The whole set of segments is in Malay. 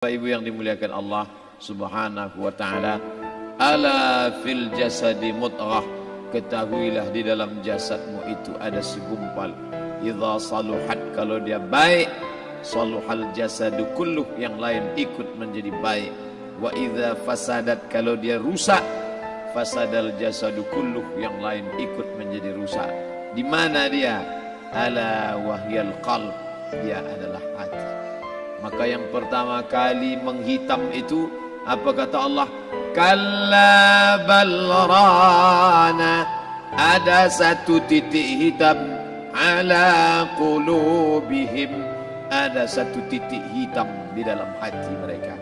Bapak Ibu yang dimuliakan Allah Subhanahu wa taala, ala fil jasadi mudghah. Ketahuilah di dalam jasadmu itu ada segumpal. Idza saluhat kalau dia baik, saluhal jasadu kulluh yang lain ikut menjadi baik. Wa idza fasadat kalau dia rusak, fasadal jasadu kulluh yang lain ikut menjadi rusak. Di mana dia? Ala wahyal qalb. Dia adalah hati. Maka yang pertama kali menghitam itu apa kata Allah? Kalla balrana ada satu titik hitam ala qulubihim ada satu titik hitam di dalam hati mereka.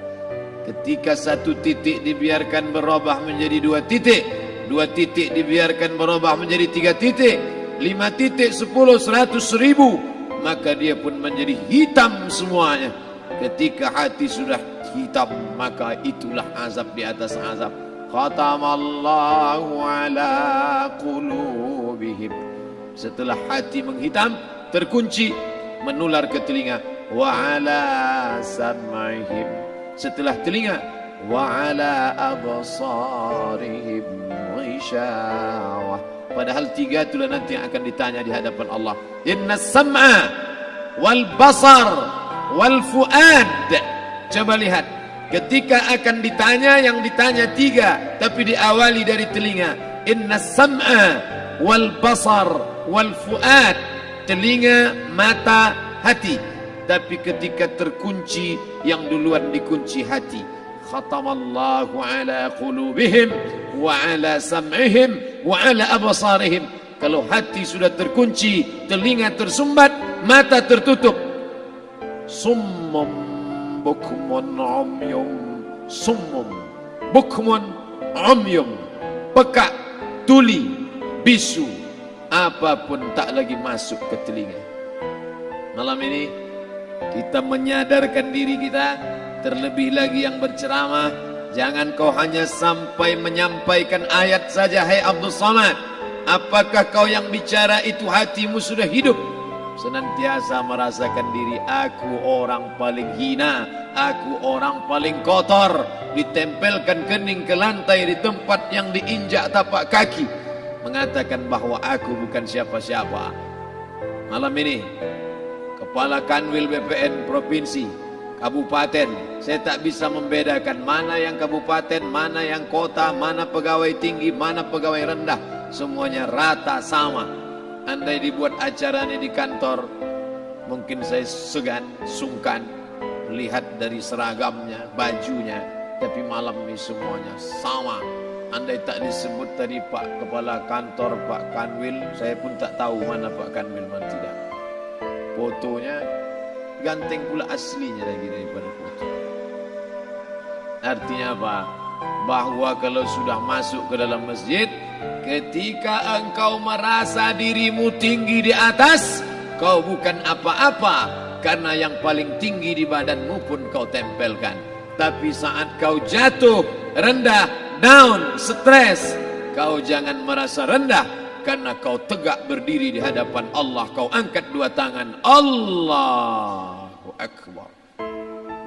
Ketika satu titik dibiarkan berubah menjadi dua titik, dua titik dibiarkan berubah menjadi tiga titik, lima titik, sepuluh, seratus, seribu, maka dia pun menjadi hitam semuanya. Ketika hati sudah hitam maka itulah azab di atas azab. Khatamallahu ala qulubihim. Setelah hati menghitam terkunci menular ke telinga wa ala sam'ihim. Setelah telinga wa ala absarihim ghishawah. Padahal tiga itulah nanti yang akan ditanya di hadapan Allah. Inna sam'a wal basar wal fuad. Coba lihat. Ketika akan ditanya yang ditanya tiga tapi diawali dari telinga. Inna sam'a wal basar wal fuad. Telinga mata hati. Tapi ketika terkunci yang duluan dikunci hati. Khatamallahu ala qulubihim wa ala sam'ihim wa ala absarihim kalau hati sudah terkunci telinga tersumbat mata tertutup summum bukmun umyum summum bukmun umyum pekak tuli bisu apapun tak lagi masuk ke telinga. Malam ini kita menyadarkan diri kita terlebih lagi yang berceramah jangan kau hanya sampai menyampaikan ayat saja hai Abdul Samad apakah kau yang bicara itu hatimu sudah hidup senantiasa merasakan diri aku orang paling hina, aku orang paling kotor, ditempelkan kening ke lantai di tempat yang diinjak tapak kaki, mengatakan bahwa aku bukan siapa-siapa. Malam ini, Kepala Kanwil BPN Provinsi, Kabupaten, saya tak bisa membedakan mana yang kabupaten, mana yang kota, mana pegawai tinggi, mana pegawai rendah, semuanya rata sama andai dibuat acara ini di kantor mungkin saya segan sungkan melihat dari seragamnya bajunya tapi malam ini semuanya sama. Andai tak disebut tadi Pak Kepala Kantor Pak Kanwil saya pun tak tahu mana Pak Kanwil mana tidak. Fotonya ganteng pula aslinya lagi daripada foto. Artinya apa bahwa kalau sudah masuk ke dalam masjid ketika engkau merasa dirimu tinggi di atas kau bukan apa-apa. Karena yang paling tinggi di badanmu pun kau tempelkan. Tapi saat kau jatuh rendah down stres kau jangan merasa rendah. Karena kau tegak berdiri di hadapan Allah. Kau angkat dua tangan. Allahu Akbar.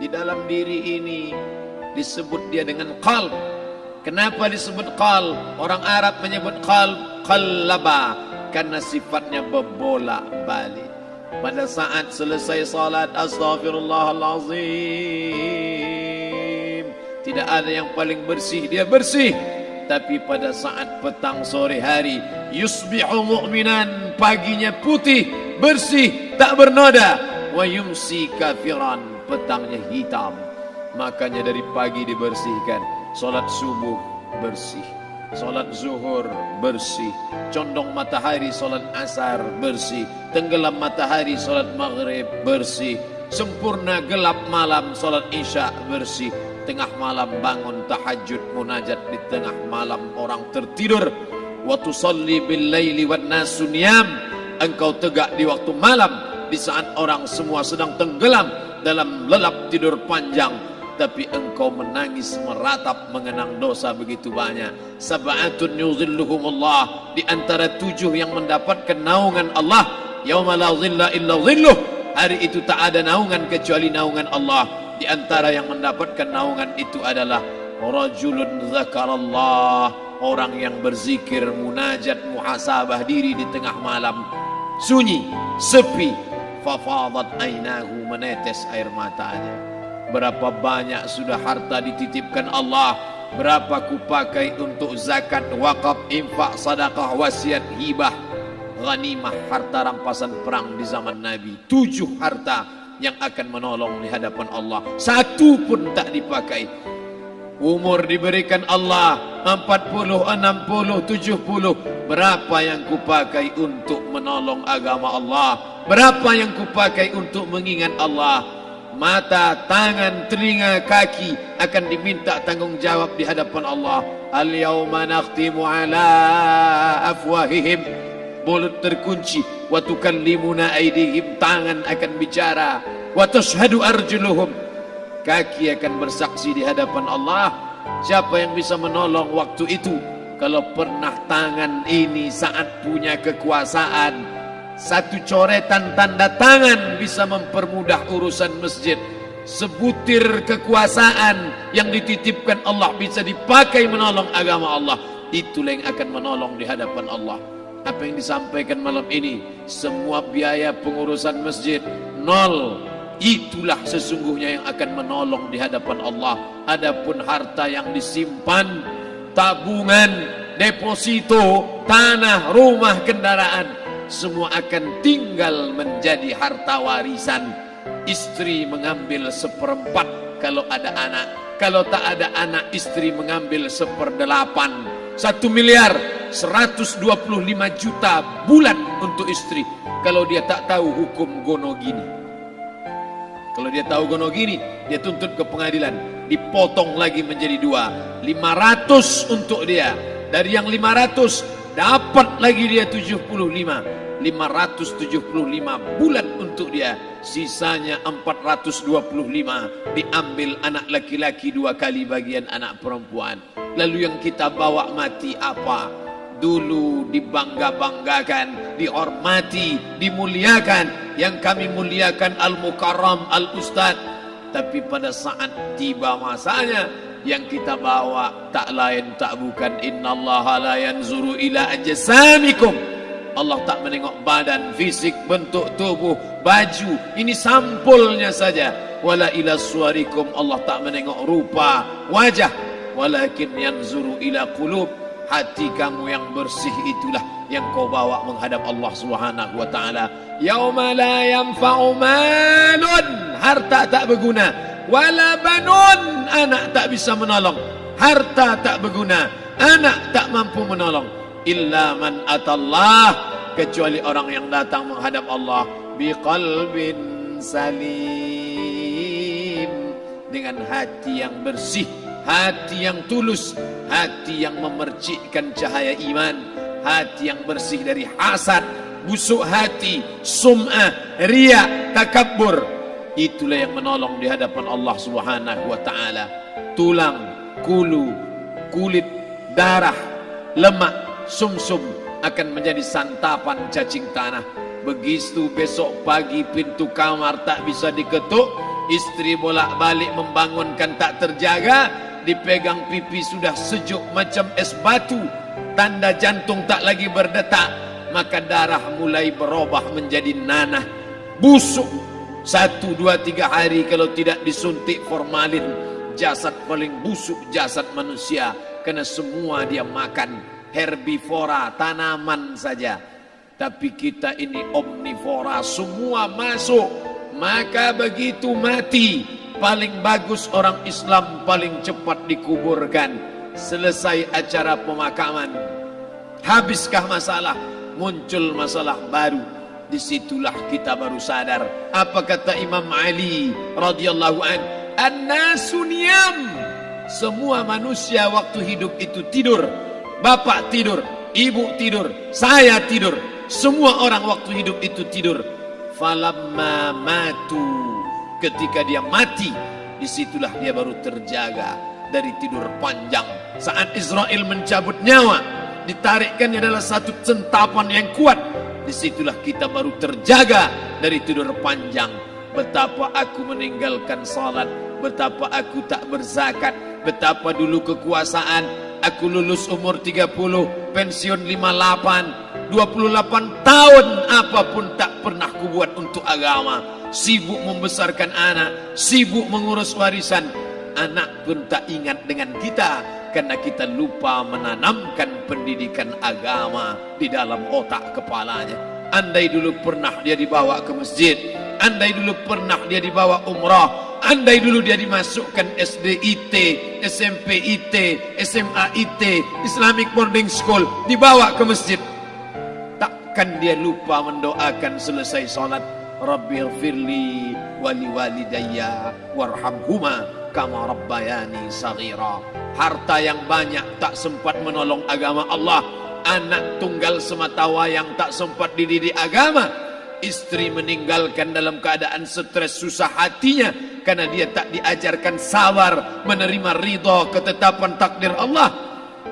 Di dalam diri ini disebut dia dengan qalb. Kenapa disebut qalb? Orang Arab menyebut qalb qallaba karena sifatnya berbolak balik pada saat selesai salat astaghfirullahalazim tidak ada yang paling bersih dia bersih. Tapi pada saat petang sore hari yusbihu mu'minan paginya putih bersih tak bernoda. Wa yumsi kafiran petangnya hitam makanya dari pagi dibersihkan. Solat subuh bersih. Solat zuhur bersih. Condong matahari solat asar bersih. Tenggelam matahari solat maghrib bersih. Sempurna gelap malam solat isya bersih. Tengah malam bangun tahajud munajat. Di tengah malam orang tertidur. Wa tusalli bil laili wan nasu engkau tegak di waktu malam. Di saat orang semua sedang tenggelam dalam lelap tidur panjang tapi engkau menangis meratap mengenang dosa begitu banyak. Sab'atun yuzilluhumullah. Di antara tujuh yang mendapatkan naungan Allah yauma la zilla illa zilluh. Hari itu tak ada naungan kecuali naungan Allah. Di antara yang mendapatkan naungan itu adalah rajulun zakarallah. Orang yang berzikir munajat muhasabah diri di tengah malam. Sunyi sepi. Fafadat ainahu menetes air matanya berapa banyak sudah harta dititipkan Allah. Berapa ku pakai untuk zakat wakaf infak sedekah wasiat hibah. Ghanimah harta rampasan perang di zaman Nabi. Tujuh harta yang akan menolong di hadapan Allah. Satu pun tak dipakai. Umur diberikan Allah 40, 60, 70 berapa yang ku pakai untuk menolong agama Allah? Berapa yang ku pakai untuk mengingat Allah mata, tangan, telinga, kaki akan diminta tanggungjawab di hadapan Allah. Al-yawma nakhtimu ala afwahihim. Mulut terkunci. Wa tukallimuna aydihim. Tangan akan bicara. Wa tashhadu arjuluhum. Kaki akan bersaksi di hadapan Allah. Siapa yang bisa menolong waktu itu? Kalau pernah tangan ini saat punya kekuasaan satu coretan tanda tangan bisa mempermudah urusan masjid. Sebutir kekuasaan yang dititipkan Allah bisa dipakai menolong agama Allah. Itulah yang akan menolong di hadapan Allah. Apa yang disampaikan malam ini? Semua biaya pengurusan masjid nol. Itulah sesungguhnya yang akan menolong di hadapan Allah. Adapun harta yang disimpan tabungan deposito tanah rumah kendaraan semua akan tinggal menjadi harta warisan. Istri mengambil seperempat kalau ada anak. Kalau tak ada anak istri mengambil seperdelapan. Satu miliar 125 juta bulan untuk istri. Kalau dia tak tahu hukum gono gini kalau dia tahu gono gini dia tuntut ke pengadilan. Dipotong lagi menjadi dua. 500 untuk dia. Dari yang 500 dapat lagi dia 75 575 bulan untuk dia. Sisanya 425 diambil anak laki-laki dua kali bagian anak perempuan. Lalu yang kita bawa mati apa? Dulu dibangga-banggakan, dihormati, dimuliakan. Yang kami muliakan Al-Mukarram, Al-Ustad. Tapi pada saat tiba masanya, yang kita bawa tak lain tak bukan Inna Allah la yanzuru ila ajasamikum. Allah tak menengok badan, fisik, bentuk tubuh, baju. Ini sampulnya saja. Wala ila suarikum. Allah tak menengok rupa, wajah. Walakin yanzuru ila qulub hati kamu yang bersih itulah yang kau bawa menghadap Allah Subhanahu wa taala. Yauma la yanfa'u malun, harta tak berguna, wala banun, anak tak bisa menolong. Harta tak berguna, anak tak mampu menolong. Illa man atallah, kecuali orang yang datang menghadap Allah biqalbin salim dengan hati yang bersih hati yang tulus, hati yang memercikkan cahaya iman, hati yang bersih dari hasad, busuk hati, sum'ah, riya, takabbur. Itulah yang menolong di hadapan Allah Subhanahu wa taala. Tulang, kulu, kulit, darah, lemak, sumsum akan menjadi santapan cacing tanah. Begitu besok pagi pintu kamar tak bisa diketuk, istri bolak-balik membangunkan tak terjaga, dipegang pipi sudah sejuk macam es batu tanda jantung tak lagi berdetak maka darah mulai berubah menjadi nanah busuk satu dua tiga hari kalau tidak disuntik formalin jasad paling busuk jasad manusia. Karena semua dia makan herbivora tanaman saja. Tapi kita ini omnivora semua masuk. Maka begitu mati paling bagus orang Islam paling cepat dikuburkan. Selesai acara pemakaman. Habiskah masalah? Muncul masalah baru disitulah kita baru sadar. Apa kata Imam Ali radhiyallahu an? Annasu niyam. Semua manusia waktu hidup itu tidur. Bapak tidur ibu tidur saya tidur. Semua orang waktu hidup itu tidur. Falamma matu. Ketika dia mati disitulah dia baru terjaga dari tidur panjang. Saat Israel mencabut nyawa ditarikkan adalah satu centapan yang kuat disitulah kita baru terjaga dari tidur panjang betapa aku meninggalkan salat betapa aku tak berzakat, betapa dulu kekuasaan, aku lulus umur 30, pensiun 58, 28 tahun apapun tak pernah kubuat untuk agama. Sibuk membesarkan anak, sibuk mengurus warisan. Anak pun tak ingat dengan kita karena kita lupa menanamkan pendidikan agama di dalam otak kepalanya. Andai dulu pernah dia dibawa ke masjid, andai dulu pernah dia dibawa umrah, andai dulu dia dimasukkan SD IT, SMP IT, SMA IT, Islamic Boarding School, dibawa ke masjid. Takkan dia lupa mendoakan selesai solat. Rabbi firli wali walidayya warhamhuma kama rabbayani saghira. Harta yang banyak tak sempat menolong agama Allah. Anak tunggal semata wayang tak sempat dididik agama istri meninggalkan dalam keadaan stres susah hatinya karena dia tak diajarkan sabar menerima ridha ketetapan takdir Allah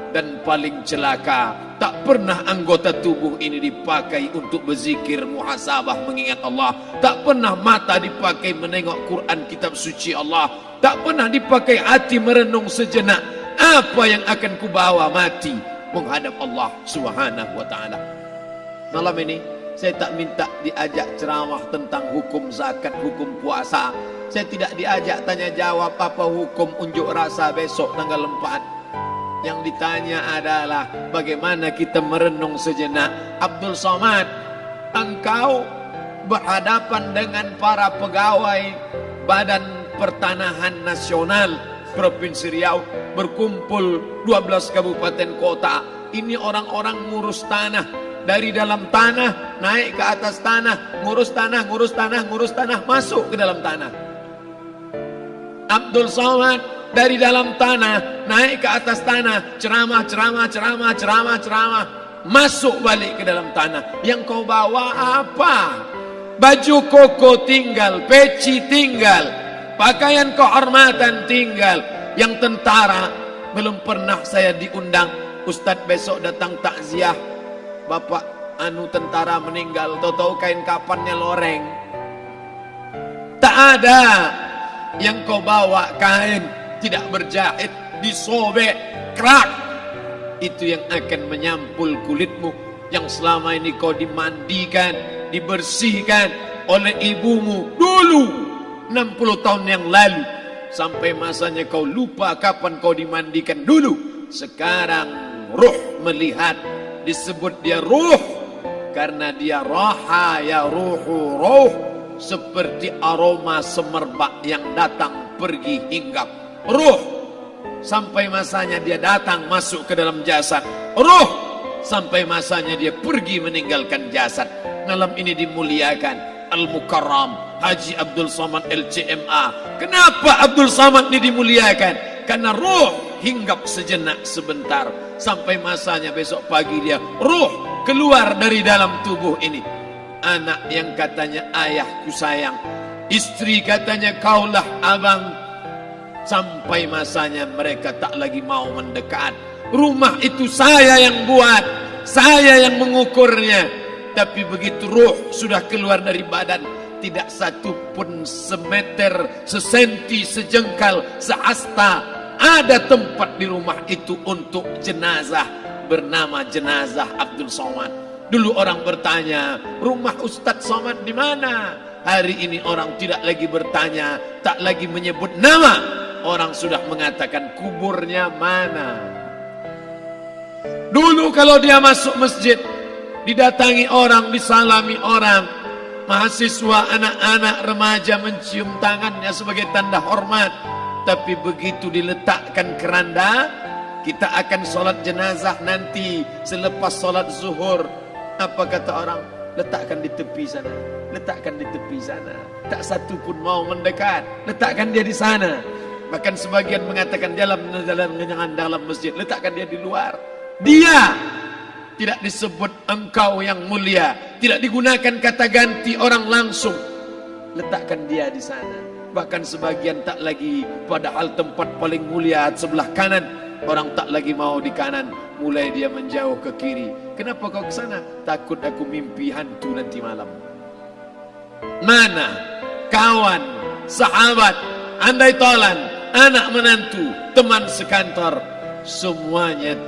dan paling celaka tak pernah anggota tubuh ini dipakai untuk berzikir muhasabah mengingat Allah tak pernah mata dipakai menengok Quran kitab suci Allah tak pernah dipakai hati merenung sejenak apa yang akan kubawa mati menghadap Allah Subhanahu wa taala malam ini saya tak minta diajak ceramah tentang hukum zakat, hukum puasa. Saya tidak diajak tanya jawab apa hukum unjuk rasa besok tanggal 4. Yang ditanya adalah bagaimana kita merenung sejenak. Abdul Somad, engkau berhadapan dengan para pegawai Badan Pertanahan Nasional. Provinsi Riau berkumpul 12 kabupaten kota. Ini orang-orang ngurus tanah. Dari dalam tanah naik ke atas tanah. Ngurus tanah ngurus tanah ngurus tanah. Masuk ke dalam tanah. Abdul Somad dari dalam tanah naik ke atas tanah. Ceramah ceramah ceramah ceramah ceramah. Masuk balik ke dalam tanah. Yang kau bawa apa? Baju koko tinggal peci tinggal pakaian kehormatan tinggal yang tentara belum pernah saya diundang. Ustadz besok datang takziah. Bapak anu tentara meninggal. Tahu-tahu kain kapannya loreng. Tak ada yang kau bawa kain. Tidak berjahit disobek kerak. Itu yang akan menyampul kulitmu. Yang selama ini kau dimandikan dibersihkan oleh ibumu dulu 60 tahun yang lalu. Sampai masanya kau lupa kapan kau dimandikan dulu. Sekarang ruh melihat. Disebut dia ruh karena dia roha ya ruhu ruh seperti aroma semerbak yang datang pergi hinggap. Ruh sampai masanya dia datang masuk ke dalam jasad. Ruh sampai masanya dia pergi meninggalkan jasad. Malam ini dimuliakan Al-Mukarram Haji Abdul Samad LCMA kenapa Abdul Samad ini dimuliakan? Karena ruh hinggap sejenak sebentar. Sampai masanya besok pagi dia ruh keluar dari dalam tubuh ini. Anak yang katanya ayahku sayang istri katanya kaulah abang. Sampai masanya mereka tak lagi mau mendekat. Rumah itu saya yang buat saya yang mengukurnya. Tapi begitu ruh sudah keluar dari badan tidak satu pun semeter, sesenti, sejengkal, seasta ada tempat di rumah itu untuk jenazah bernama jenazah Abdul Somad. Dulu orang bertanya, rumah Ustadz Somad di mana? Hari ini orang tidak lagi bertanya, tak lagi menyebut nama. Orang sudah mengatakan kuburnya mana. Dulu kalau dia masuk masjid, didatangi orang, disalami orang, mahasiswa, anak-anak, remaja mencium tangannya sebagai tanda hormat. Tapi begitu diletakkan keranda kita akan solat jenazah nanti selepas solat zuhur. Apa kata orang? Letakkan di tepi sana letakkan di tepi sana. Tak satu pun mau mendekat letakkan dia di sana. Bahkan sebagian mengatakan dalam dalam dalam masjid letakkan dia di luar. Dia tidak disebut engkau yang mulia. Tidak digunakan kata ganti orang langsung. Letakkan dia di sana. Bahkan sebagian tak lagi. Padahal tempat paling mulia sebelah kanan. Orang tak lagi mau di kanan. Mulai dia menjauh ke kiri. Kenapa kau ke sana? Takut aku mimpi hantu nanti malam. Mana? Kawan? Sahabat? Andai tolan, anak menantu, teman sekantor, semuanya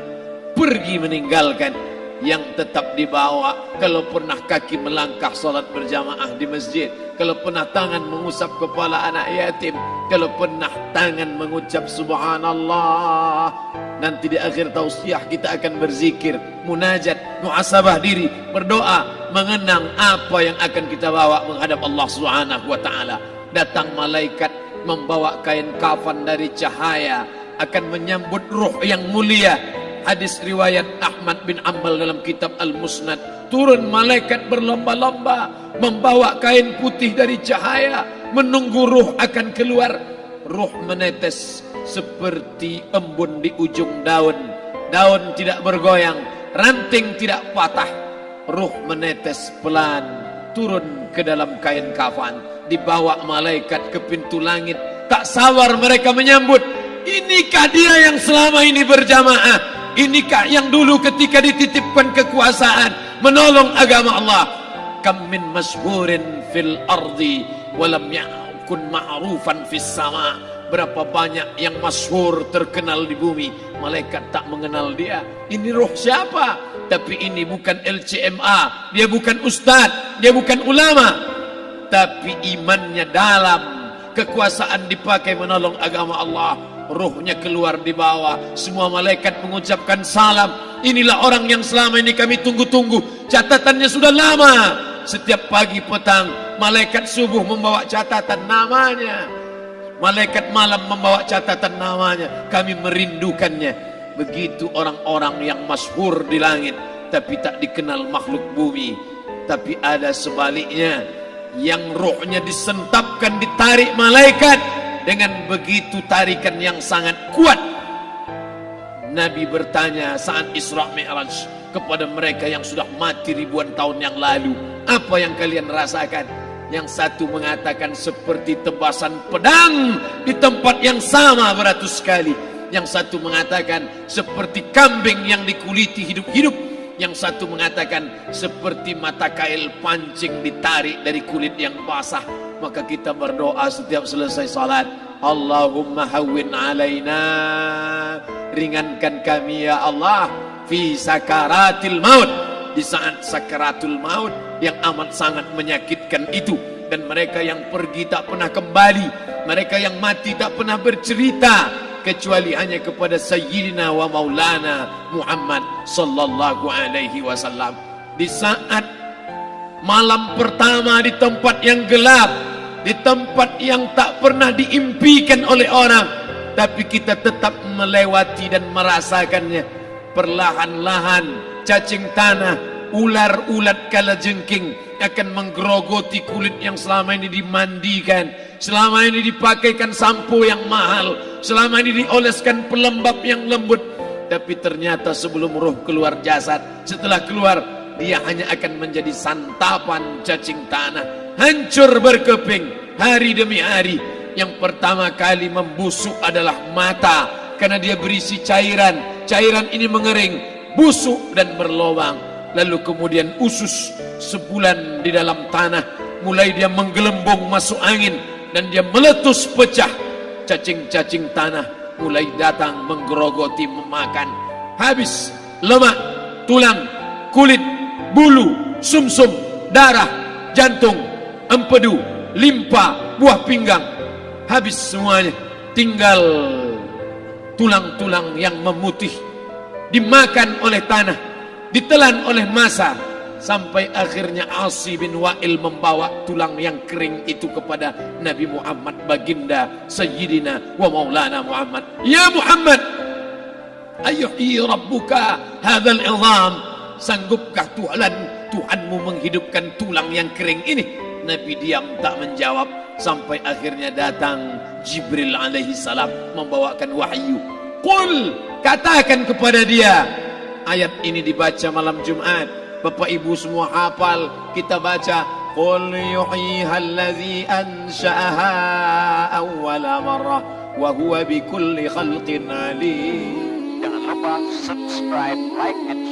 pergi meninggalkan yang tetap dibawa. Kalau pernah kaki melangkah solat berjamaah di masjid kalau pernah tangan mengusap kepala anak yatim kalau pernah tangan mengucap subhanallah nanti di akhir tausiah kita akan berzikir munajat muasabah diri berdoa mengenang apa yang akan kita bawa menghadap Allah Subhanahu wa taala. Datang malaikat membawa kain kafan dari cahaya akan menyambut ruh yang mulia hadis riwayat Ahmad bin Ambal dalam kitab Al-Musnad. Turun malaikat berlomba-lomba membawa kain putih dari cahaya menunggu ruh akan keluar. Ruh menetes seperti embun di ujung daun. Daun tidak bergoyang ranting tidak patah. Ruh menetes pelan turun ke dalam kain kafan. Dibawa malaikat ke pintu langit. Tak sabar mereka menyambut inikah dia yang selama ini berjamaah Inikah yang dulu ketika dititipkan kekuasaan menolong agama Allah? Kam min masyhurin fil ardi walam yakun ma'rufan fis sama. Berapa banyak yang masyhur terkenal di bumi, malaikat tak mengenal dia. Ini roh siapa? Tapi ini bukan LCMA, dia bukan ustaz, dia bukan ulama. Tapi imannya dalam, kekuasaan dipakai menolong agama Allah rohnya keluar di bawah. Semua malaikat mengucapkan salam. Inilah orang yang selama ini kami tunggu-tunggu. Catatannya sudah lama. Setiap pagi petang malaikat subuh membawa catatan namanya. Malaikat malam membawa catatan namanya. Kami merindukannya. Begitu orang-orang yang masyhur di langit tapi tak dikenal makhluk bumi. Tapi ada sebaliknya. Yang rohnya disentapkan ditarik malaikat dengan begitu tarikan yang sangat kuat. Nabi bertanya saat Isra Mi'raj kepada mereka yang sudah mati ribuan tahun yang lalu apa yang kalian rasakan? Yang satu mengatakan seperti tebasan pedang di tempat yang sama beratus kali. Yang satu mengatakan seperti kambing yang dikuliti hidup-hidup. Yang satu mengatakan seperti mata kail pancing ditarik dari kulit yang basah maka kita berdoa setiap selesai salat. Allahumma hawwin alaina. Ringankan kami ya Allah fi sakaratil maut. Di saat sakaratul maut yang amat sangat menyakitkan itu. Dan mereka yang pergi tak pernah kembali. Mereka yang mati tak pernah bercerita. Kecuali hanya kepada sayyidina wa maulana Muhammad sallallahu alaihi wasallam. Di saat malam pertama di tempat yang gelap di tempat yang tak pernah diimpikan oleh orang. Tapi kita tetap melewati dan merasakannya. Perlahan-lahan cacing tanah ular-ulat kala jengking akan menggerogoti kulit yang selama ini dimandikan. Selama ini dipakaikan sampo yang mahal. Selama ini dioleskan pelembab yang lembut. Tapi ternyata sebelum roh keluar jasad setelah keluar dia hanya akan menjadi santapan cacing tanah hancur berkeping hari demi hari. Yang pertama kali membusuk adalah mata. Karena dia berisi cairan. Cairan ini mengering busuk dan berlobang. Lalu kemudian usus sebulan di dalam tanah. Mulai dia menggelembung masuk angin dan dia meletus pecah. Cacing-cacing tanah mulai datang menggerogoti memakan. Habis lemak tulang kulit bulu sumsum darah jantung empedu, limpa, buah pinggang. Habis semuanya tinggal tulang-tulang yang memutih. Dimakan oleh tanah ditelan oleh masa. Sampai akhirnya Asi bin Wa'il membawa tulang yang kering itu kepada Nabi Muhammad baginda Sayyidina wa Maulana Muhammad. Ya Muhammad ayuhi rabbuka hadzal izam. Sanggupkah Tuhan Tuhanmu menghidupkan tulang yang kering ini Nabi diam tak menjawab sampai akhirnya datang Jibril alaihi salam membawakan wahyu. Qul katakan kepada dia. Ayat ini dibaca malam Jumat. Bapak Ibu semua hafal kita baca Qul yuhyiha allazi ansha'aha awwala marrah wa huwa bikulli khalqin alim. Jangan lupa subscribe, like and.